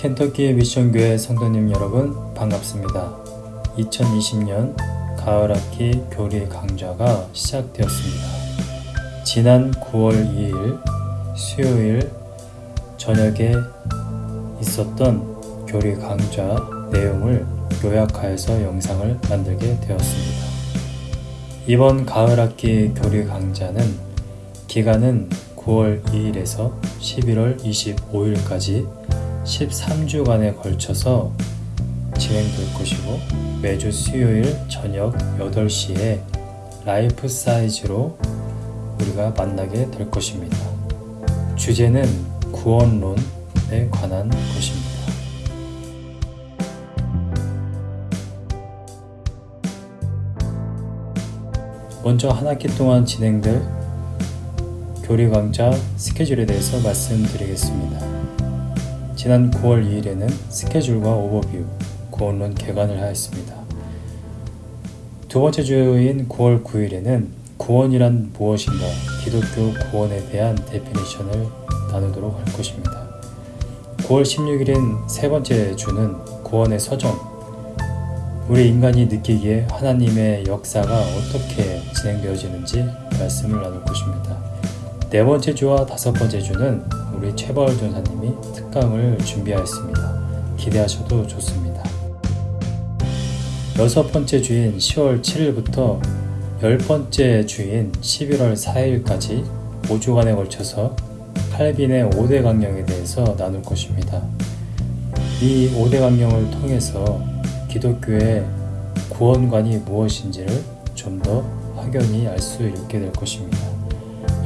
켄터키 미션교회 성도님 여러분 반갑습니다. 2020년 가을학기 교리 강좌가 시작되었습니다. 지난 9월 2일 수요일 저녁에 있었던 교리 강좌 내용을 요약하여서 영상을 만들게 되었습니다. 이번 가을학기 교리 강좌는 기간은 9월 2일에서 11월 25일까지 13주간에 걸쳐서 진행될 것이고 매주 수요일 저녁 8시에 라이프 사이즈로 우리가 만나게 될 것입니다. 주제는 구원론에 관한 것입니다. 먼저 한 학기 동안 진행될 교리 강좌 스케줄에 대해서 말씀드리겠습니다. 지난 9월 2일에는 스케줄과 오버뷰, 구원론 개관을 하였습니다. 두 번째 주인 9월 9일에는 구원이란 무엇인가, 기독교 구원에 대한 definition을 나누도록 할 것입니다. 9월 16일인 세 번째 주는 구원의 서정, 우리 인간이 느끼기에 하나님의 역사가 어떻게 진행되어지는지 말씀을 나눌 것입니다. 네 번째 주와 다섯 번째 주는 우리 최벌 전사님이 특강을 준비하였습니다. 기대하셔도 좋습니다. 여섯 번째 주인 10월 7일부터 열 번째 주인 11월 4일까지 5주간에 걸쳐서 칼빈의 5대 강령에 대해서 나눌 것입니다. 이 5대 강령을 통해서 기독교의 구원관이 무엇인지를 좀 더 확연히 알 수 있게 될 것입니다.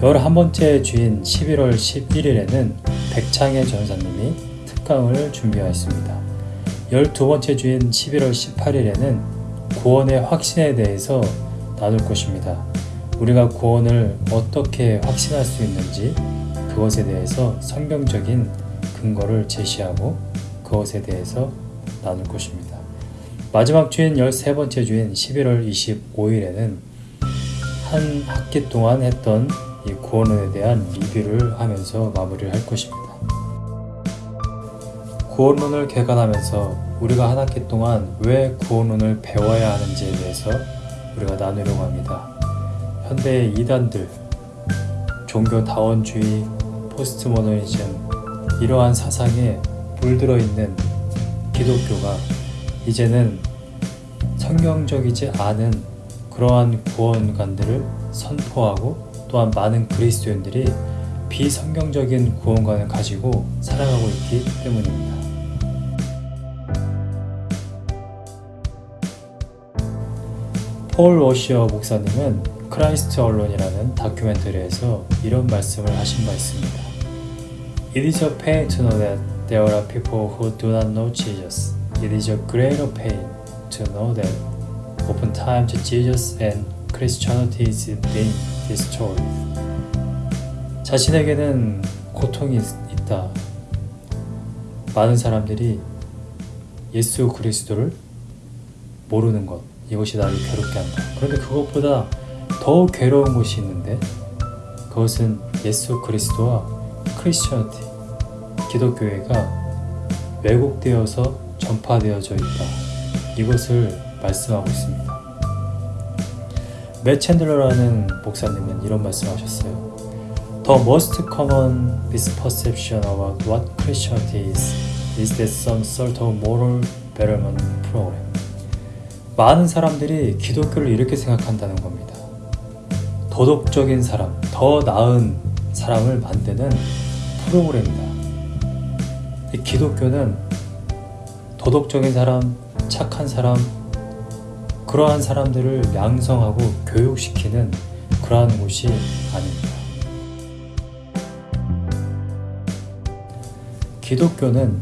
11번째 주인 11월 11일에는 백창의 전사님이 특강을 준비하였습니다. 12번째 주인 11월 18일에는 구원의 확신에 대해서 나눌 것입니다. 우리가 구원을 어떻게 확신할 수 있는지 그것에 대해서 성경적인 근거를 제시하고 그것에 대해서 나눌 것입니다. 마지막 주인 13번째 주인 11월 25일에는 한 학기 동안 했던 이 구원론에 대한 리뷰를 하면서 마무리를 할 것입니다. 구원론을 개관하면서 우리가 한 학기 동안 왜 구원론을 배워야 하는지에 대해서 우리가 나누려고 합니다. 현대의 이단들, 종교다원주의, 포스트모더니즘 이러한 사상에 물들어 있는 기독교가 이제는 성경적이지 않은 그러한 구원관들을 선포하고 또한 많은 그리스도인들이 비성경적인 구원관을 가지고 살아가고 있기 때문입니다. 폴 워시어 목사님은 크라이스트 언론이라는 다큐멘터리에서 이런 말씀을 하신 바 있습니다. It is a pain to know that there are people who do not know Jesus. It is a greater pain to know that oftentimes Jesus and Christianity is being destroyed. 자신에게는 고통이 있다. 많은 사람들이 예수 그리스도를 모르는 것, 이것이 나를 괴롭게 한다. 그런데 그것보다 더 괴로운 것이 있는데 그것은 예수 그리스도와 크리스천티, 기독교회가 왜곡되어서 전파되어져 있다. 이것을 말씀하고 있습니다. 맷 챈들러라는 목사님은 이런 말씀하셨어요. The most common misperception about what Christianity is is that some sort of moral betterment program. 많은 사람들이 기독교를 이렇게 생각한다는 겁니다. 도덕적인 사람, 더 나은 사람을 만드는 프로그램이다. 기독교는 도덕적인 사람, 착한 사람, 그러한 사람들을 양성하고 교육시키는 그러한 곳이 아닙니다. 기독교는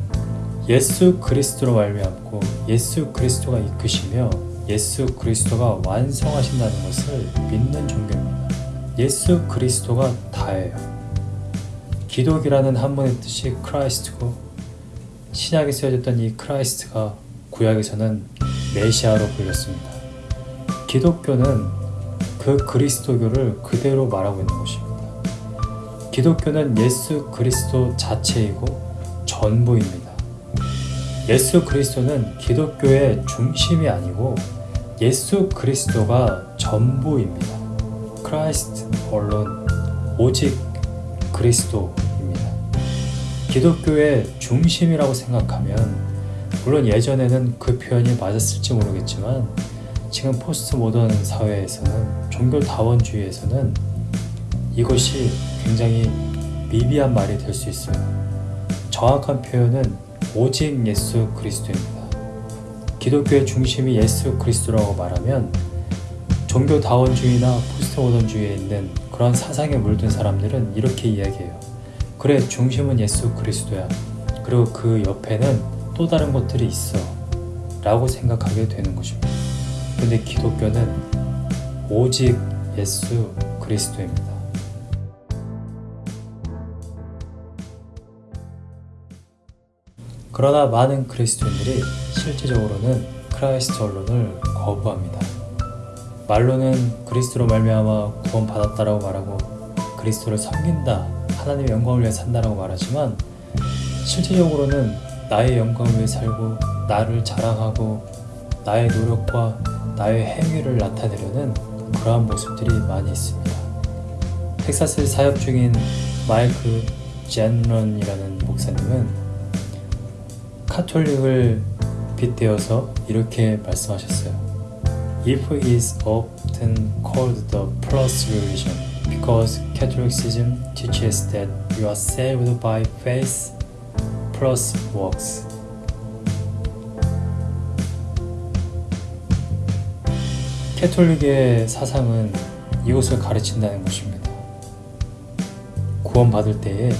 예수 그리스도로 말미암고 예수 그리스도가 이끄시며 예수 그리스도가 완성하신다는 것을 믿는 종교입니다. 예수 그리스도가 다예요. 기독이라는 한문의 뜻이 Christ고 신약에 쓰여졌던 이 Christ가 구약에서는 메시아로 불렸습니다. 기독교는 그 그리스도교를 그대로 말하고 있는 것입니다. 기독교는 예수 그리스도 자체이고 전부입니다. 예수 그리스도는 기독교의 중심이 아니고 예수 그리스도가 전부입니다. Christ alone 오직 그리스도입니다. 기독교의 중심이라고 생각하면 물론 예전에는 그 표현이 맞았을지 모르겠지만 지금 post modern 사회에서는 종교 다원주의에서는 이것이 굉장히 미비한 말이 될 수 있어요. 정확한 표현은 오직 예수 그리스도입니다. 기독교의 중심이 예수 그리스도라고 말하면 종교 다원주의나 포스트 모던주의에 있는 그런 사상에 물든 사람들은 이렇게 이야기해요. 그래, 중심은 예수 그리스도야. 그리고 그 옆에는 또 다른 것들이 있어. 라고 생각하게 되는 것입니다. 근데 기독교는 오직 예수 그리스도입니다. 그러나 많은 그리스도인들이 실제적으로는 Christ alone을 거부합니다. 말로는 그리스도로 말미암아 구원받았다라고 말하고 그리스도를 섬긴다, 하나님의 영광을 위해 산다라고 말하지만 실제적으로는 나의 영광을 위해 살고 나를 자랑하고 나의 노력과 나의 행위를 나타내려는 그러한 모습들이 많이 있습니다. 텍사스에 사역 중인 마이크 젠런이라는 목사님은 카톨릭을 빗대어서 이렇게 말씀하셨어요. If is often called the plus religion because Catholicism teaches that you are saved by faith plus works. 캐톨릭의 사상은 이것을 가르친다는 것입니다. 구원받을 때에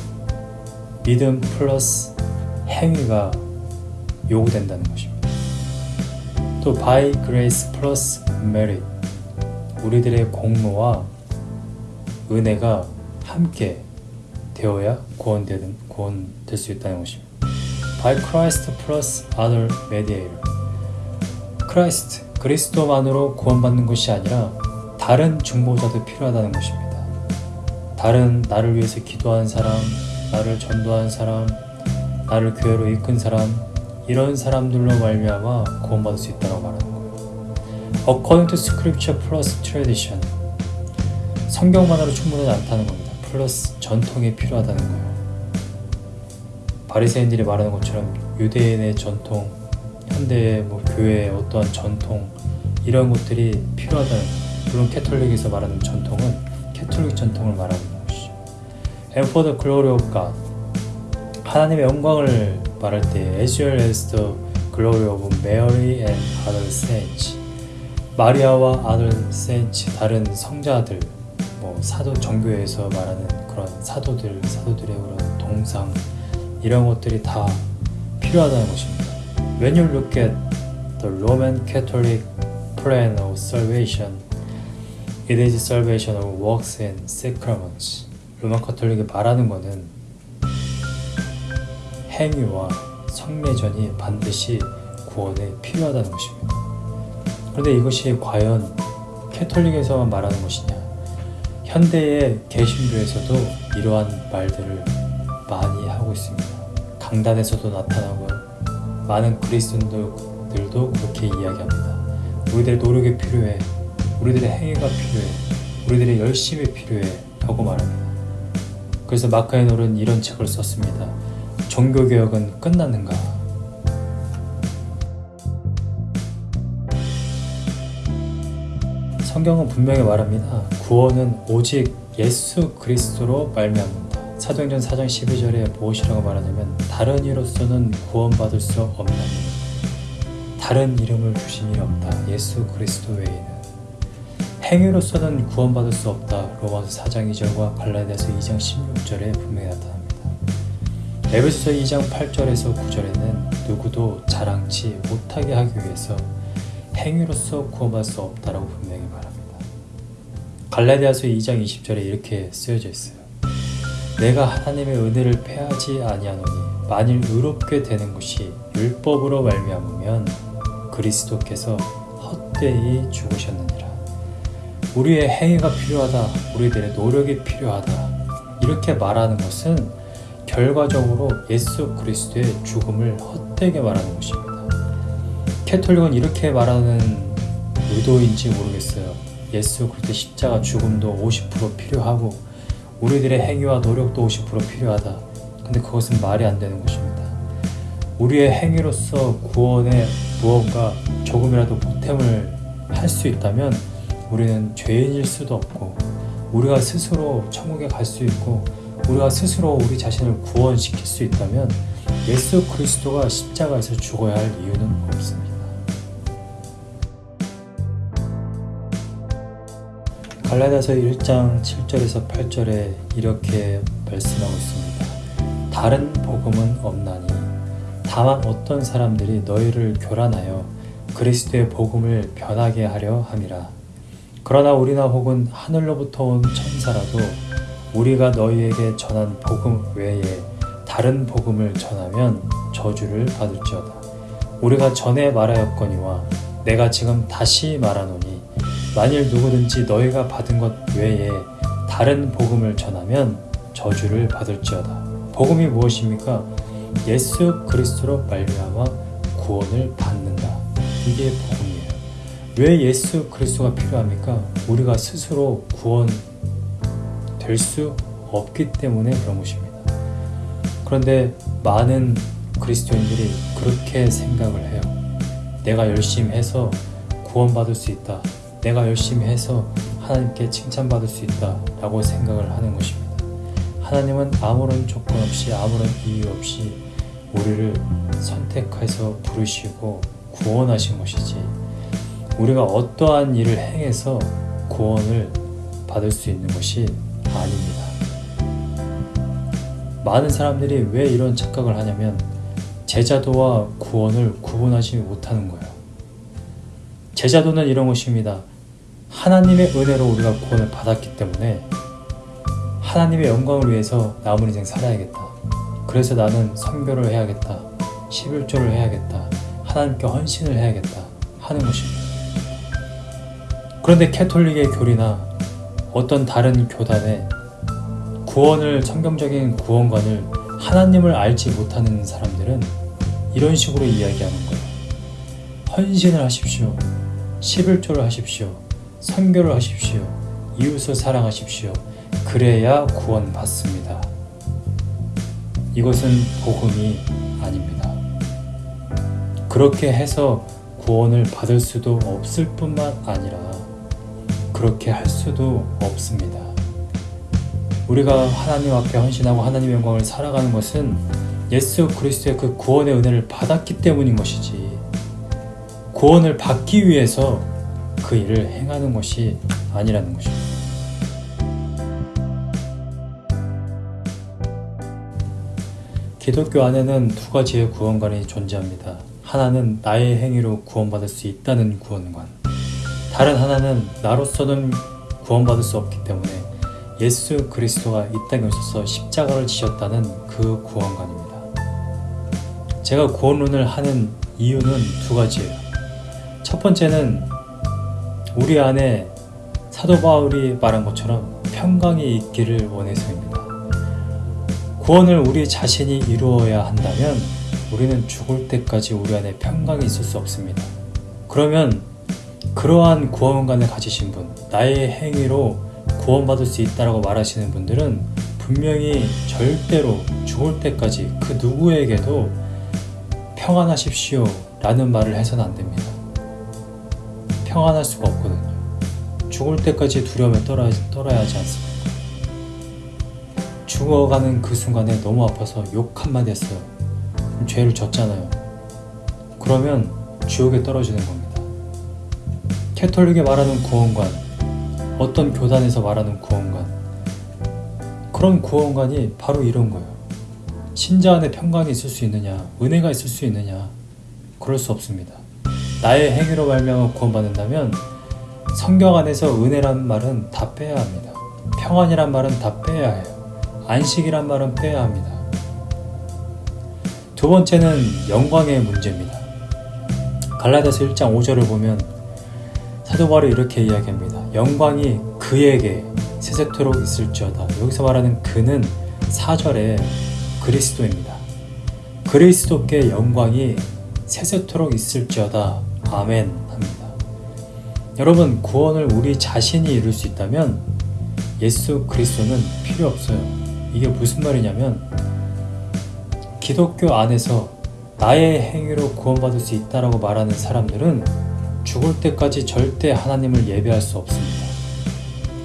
믿음 플러스 행위가 요구된다는 것입니다. 또 by grace plus merit 우리들의 공로와 은혜가 함께 되어야 구원되는 구원될 수 있다는 것입니다. by Christ plus other mediator Christ 그리스도만으로 구원받는 것이 아니라 다른 중보자도 필요하다는 것입니다. 다른 나를 위해서 기도한 사람, 나를 전도한 사람, 나를 교회로 이끈 사람 이런 사람들로 말미암아 구원받을 수 있다고 말하는 거예요. According to Scripture plus tradition 성경만으로 충분하지 않다는 겁니다. 플러스 전통이 필요하다는 거예요. 바리새인들이 말하는 것처럼 유대인의 전통, 현대의 뭐 교회의 어떠한 전통 이런 것들이 필요하다는 물론 캐톨릭에서 말하는 전통은 캐톨릭 전통을 말하는 것이죠. And for the glory of God 하나님의 영광을 말할 때 as well as the glory of Mary and other saints 마리아와 other saints 다른 성자들 뭐 사도 정교에서 말하는 그런 사도들 사도들의 그런 동상 이런 것들이 다 필요하다는 것입니다. When you look at the Roman Catholic plan of salvation, it is salvation of works and sacraments. 로마 카톨릭이 말하는 것은 행위와 성례전이 반드시 구원에 필요하다는 것입니다. 그런데 이것이 과연 캐톨릭에서만 말하는 것이냐? 현대의 개신교에서도 이러한 말들을 많이 하고 있습니다. 강단에서도 나타나고 많은 그리스도인들도 그렇게 이야기합니다. 우리들의 노력이 필요해. 우리들의 행위가 필요해. 우리들의 열심이 필요해. 라고 말합니다. 그래서 마크 에놀은 이런 책을 썼습니다. 종교개혁은 끝났는가? 성경은 분명히 말합니다. 구원은 오직 예수 그리스도로 말미암는다. 사도행전 4장 12절에 무엇이라고 말하냐면 다른 이로서는 구원받을 수 없나니 다른 이름을 주신 이 없다. 예수 그리스도 외에는 행위로서는 구원받을 수 없다. 로마서 4장 2절과 갈라디아서 2장 16절에 분명히 나타납니다. 에베소서 2장 8절에서 9절에는 누구도 자랑치 못하게 하기 위해서 행위로서 구원받을 수 없다라고 분명히 말합니다. 갈라디아서 2장 20절에 이렇게 쓰여져 있어요. 내가 하나님의 은혜를 패하지 아니하노니 만일 의롭게 되는 것이 율법으로 말미암으면 그리스도께서 헛되이 죽으셨느니라. 우리의 행위가 필요하다. 우리들의 노력이 필요하다. 이렇게 말하는 것은 결과적으로 예수 그리스도의 죽음을 헛되게 말하는 것입니다. 캐톨릭은 이렇게 말하는 의도인지 모르겠어요. 예수 그리스도 십자가 죽음도 50% 필요하고 우리들의 행위와 노력도 50% 필요하다. 근데 그것은 말이 안 되는 것입니다. 우리의 행위로서 구원에 무언가 조금이라도 보탬을 할 수 있다면 우리는 죄인일 수도 없고 우리가 스스로 천국에 갈 수 있고 우리가 스스로 우리 자신을 구원시킬 수 있다면 예수 그리스도가 십자가에서 죽어야 할 이유는 없습니다. 갈라디아서 1장 7절에서 8절에 이렇게 말씀하고 있습니다. 다른 복음은 없나니 다만 어떤 사람들이 너희를 교란하여 그리스도의 복음을 변하게 하려 함이라. 그러나 우리나 혹은 하늘로부터 온 천사라도 우리가 너희에게 전한 복음 외에 다른 복음을 전하면 저주를 받을지어다. 우리가 전에 말하였거니와 내가 지금 다시 말하노니 만일 누구든지 너희가 받은 것 외에 다른 복음을 전하면 저주를 받을지어다. 복음이 무엇입니까? 예수 그리스도로 말미암아 구원을 받는다. 이게 복음이에요. 왜 예수 그리스도가 필요합니까? 우리가 스스로 구원 될 수 없기 때문에 그런 것입니다. 그런데 많은 그리스도인들이 그렇게 생각을 해요. 내가 열심히 해서 구원받을 수 있다. 내가 열심히 해서 하나님께 칭찬받을 수 있다. 라고 생각을 하는 것입니다. 하나님은 아무런 조건 없이 아무런 이유 없이 우리를 선택해서 부르시고 구원하신 것이지 우리가 어떠한 일을 행해서 구원을 받을 수 있는 것이 아닙니다. 많은 사람들이 왜 이런 착각을 하냐면 제자도와 구원을 구분하지 못하는 거예요. 제자도는 이런 것입니다. 하나님의 은혜로 우리가 구원을 받았기 때문에 하나님의 영광을 위해서 남은 인생 살아야겠다. 그래서 나는 선교를 해야겠다. 11조를 해야겠다. 하나님께 헌신을 해야겠다. 하는 것입니다. 그런데 캐톨릭의 교리나 어떤 다른 교단의 구원을 성경적인 구원관을 하나님을 알지 못하는 사람들은 이런 식으로 이야기하는 거예요. 헌신을 하십시오. 11조를 하십시오. 선교를 하십시오. 이웃을 사랑하십시오. 그래야 구원받습니다. 이것은 복음이 아닙니다. 그렇게 해서 구원을 받을 수도 없을 뿐만 아니라 그렇게 할 수도 없습니다. 우리가 하나님 앞에 헌신하고 하나님의 영광을 살아가는 것은 예수 그리스도의 그 구원의 은혜를 받았기 때문인 것이지 구원을 받기 위해서 그 일을 행하는 것이 아니라는 것입니다. 기독교 안에는 두 가지의 구원관이 존재합니다. 하나는 나의 행위로 구원받을 수 있다는 구원관. 다른 하나는 나로서는 구원받을 수 없기 때문에 예수 그리스도가 이 땅에 오셔서 십자가를 지셨다는 그 구원관입니다. 제가 구원론을 하는 이유는 두 가지예요. 첫 번째는 우리 안에 사도 바울이 말한 것처럼 평강이 있기를 원해서입니다. 구원을 우리 자신이 이루어야 한다면 우리는 죽을 때까지 우리 안에 평강이 있을 수 없습니다. 그러면 그러한 구원관을 가지신 분, 나의 행위로 구원받을 수 있다라고 말하시는 분들은 분명히 절대로 죽을 때까지 그 누구에게도 평안하십시오 라는 말을 해서는 안 됩니다. 평안할 수가 없거든요. 죽을 때까지 두려움에 떨어야, 떨어야 하지 않습니까? 죽어가는 그 순간에 너무 아파서 욕 한마디 했어요. 죄를 졌잖아요. 그러면 지옥에 떨어지는 겁니다. 캐톨릭에 말하는 구원관, 어떤 교단에서 말하는 구원관, 그런 구원관이 바로 이런 거예요. 신자 안에 평강이 있을 수 있느냐, 은혜가 있을 수 있느냐, 그럴 수 없습니다. 나의 행위로 말미암아 구원받는다면 성경 안에서 은혜란 말은 다 빼야 합니다. 평안이란 말은 다 빼야 해요. 안식이란 말은 빼야 합니다. 두 번째는 영광의 문제입니다. 갈라디아서 1장 5절을 보면 사도 바울이 이렇게 이야기합니다. 영광이 그에게 세세토록 있을지어다. 여기서 말하는 그는 4절에 그리스도입니다. 그리스도께 영광이 세세토록 있을지어다. 아멘 합니다. 여러분 구원을 우리 자신이 이룰 수 있다면 예수 그리스도는 필요 없어요. 이게 무슨 말이냐면 기독교 안에서 나의 행위로 구원받을 수 있다라고 말하는 사람들은 죽을 때까지 절대 하나님을 예배할 수 없습니다.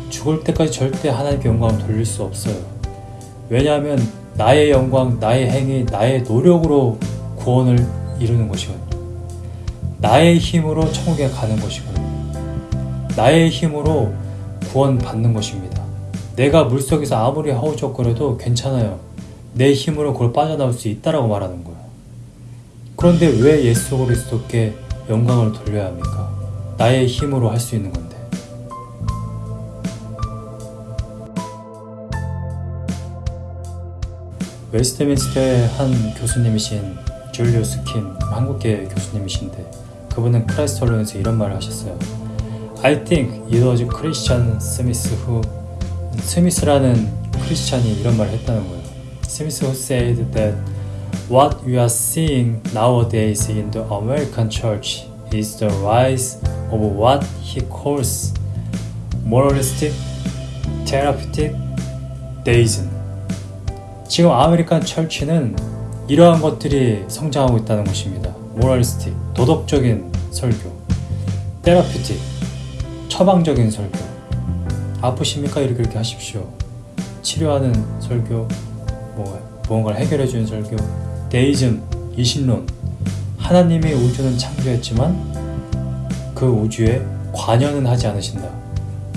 죽을 때까지 절대 하나님께 영광을 돌릴 수 없어요. 왜냐하면 나의 영광, 나의 행위, 나의 노력으로 구원을 이루는 것이거든요. 나의 힘으로 천국에 가는 것이거든요. 나의 힘으로 구원받는 것입니다. 내가 물속에서 아무리 허우적거려도 괜찮아요. 내 힘으로 그걸 빠져나올 수 있다라고 말하는 거예요. 그런데 왜 예수 그리스도께 영광을 돌려야 합니까? 나의 힘으로 할 수 있는 건데. 웨스트민스터의 한 교수님이신 줄리우스 킴 한국계 교수님이신데 그분은 크라이스톨론에서 이런 말을 하셨어요. I think it was Christian Smith who 스미스라는 크리스찬이 이런 말을 했다는 거예요. Smith who said that what we are seeing nowadays in the American church is the rise of what he calls moralistic therapeutic deism. 지금 아메리칸 철치는 이러한 것들이 성장하고 있다는 것입니다. 모랄리스틱, 도덕적인 설교, 테라피틱, 처방적인 설교. 아프십니까? 이렇게 이렇게 하십시오. 치료하는 설교, 뭐 무언가를 해결해주는 설교, 데이즘, 이신론. 하나님이 우주는 창조했지만 그 우주에 관여는 하지 않으신다.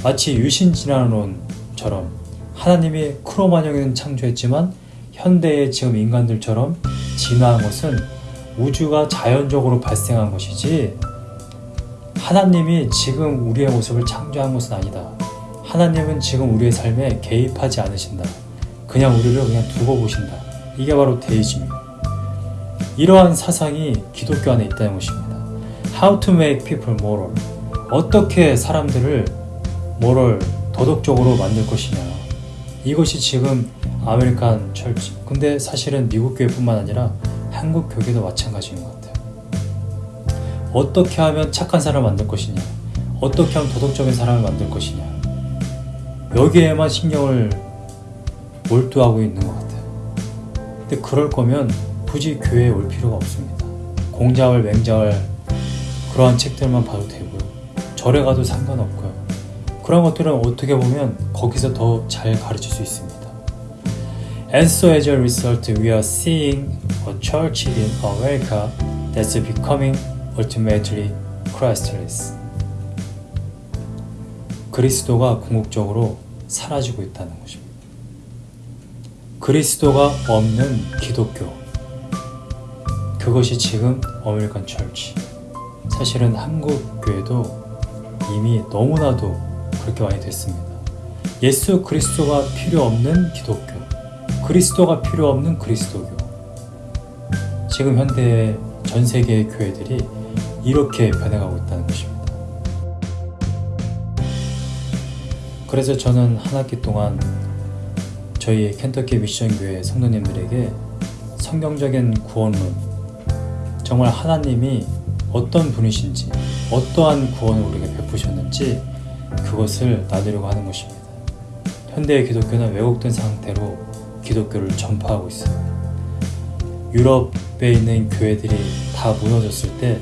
마치 유신진화론처럼 하나님이 크로마뇽은 창조했지만 현대의 지금 인간들처럼 진화한 것은 우주가 자연적으로 발생한 것이지 하나님이 지금 우리의 모습을 창조한 것은 아니다. 하나님은 지금 우리의 삶에 개입하지 않으신다. 그냥 우리를 그냥 두고 보신다. 이게 바로 데이즘이에요. 이러한 사상이 기독교 안에 있다는 것입니다. How to make people moral. 어떻게 사람들을 moral, 도덕적으로 만들 것이냐. 이것이 지금 American church 근데 사실은 미국 교회뿐만 아니라 한국 교회도 마찬가지인 것 같아요. 어떻게 하면 착한 사람을 만들 것이냐? 어떻게 하면 도덕적인 사람을 만들 것이냐? 여기에만 신경을 몰두하고 있는 것 같아요. 근데 그럴 거면 굳이 교회에 올 필요가 없습니다. 공자월 맹자월 그러한 책들만 봐도 되고요. 절에 가도 상관없고요. 그런 것들은 어떻게 보면 거기서 더 잘 가르칠 수 있습니다. And so as a result, we are seeing a church in America that's becoming ultimately Christless. 그리스도가 궁극적으로 사라지고 있다는 것입니다. 그리스도가 없는 기독교. 그것이 지금 어메리칸 철치. 사실은 한국 교회도 이미 너무나도 그렇게 많이 됐습니다. 예수 그리스도가 필요 없는 기독교, 그리스도가 필요 없는 그리스도교. 지금 현대의 전 세계의 교회들이 이렇게 변해가고 있다는 것입니다. 그래서 저는 한 학기 동안 저희 켄터키 미션 교회 성도님들에게 성경적인 구원론, 정말 하나님이 어떤 분이신지, 어떠한 구원을 우리에게 베푸셨는지 그것을 나누려고 하는 것입니다. 현대의 기독교는 왜곡된 상태로 기독교를 전파하고 있어요. 유럽에 있는 교회들이 다 무너졌을 때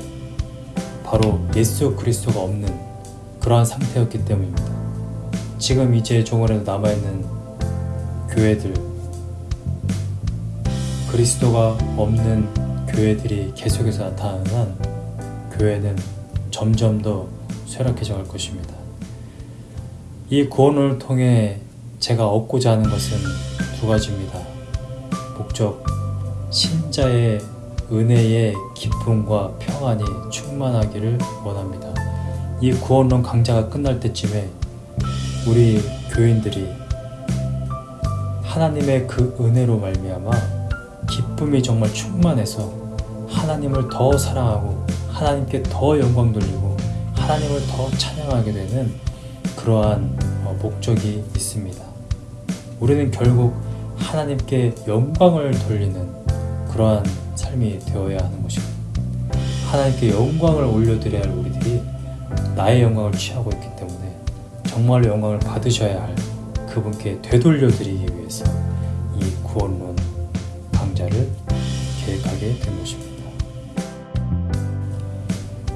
바로 예수 그리스도가 없는 그러한 상태였기 때문입니다. 지금 이제 종원에도 남아있는 교회들 그리스도가 없는 교회들이 계속해서 나타나는 한 교회는 점점 더 쇠락해져 갈 것입니다. 이 구원을 통해 제가 얻고자 하는 것은 두 가지입니다. 목적, 신자의 은혜의 기쁨과 평안이 충만하기를 원합니다. 이 구원론 강좌가 끝날 때쯤에 우리 교인들이 하나님의 그 은혜로 말미암아 기쁨이 정말 충만해서 하나님을 더 사랑하고 하나님께 더 영광 돌리고 하나님을 더 찬양하게 되는 그러한 어, 목적이 있습니다. 우리는 결국 하나님께 영광을 돌리는 그러한 삶이 되어야 하는 것입니다. 하나님께 영광을 올려드려야 할 우리들이 나의 영광을 취하고 있기 때문에 정말로 영광을 받으셔야 할 그분께 되돌려드리기 위해서 이 구원론 강좌를 계획하게 된 것입니다.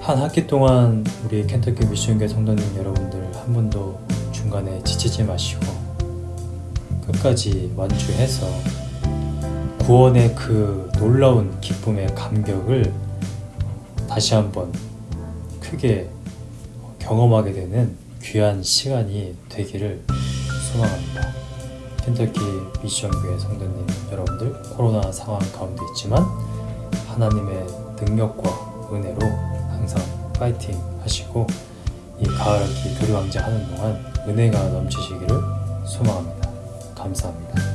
한 학기 동안 우리 켄터키 미션교회 성도님 여러분들 한 분도 중간에 지치지 마시고 끝까지 완주해서 구원의 그 놀라운 기쁨의 감격을 다시 한번 크게 경험하게 되는 귀한 시간이 되기를 소망합니다. 켄터키 미션교회 성도님 여러분들 코로나 상황 가운데 있지만 하나님의 능력과 은혜로 항상 파이팅 하시고 이 가을학기 교류왕자 하는 동안 은혜가 넘치시기를 소망합니다. 감사합니다.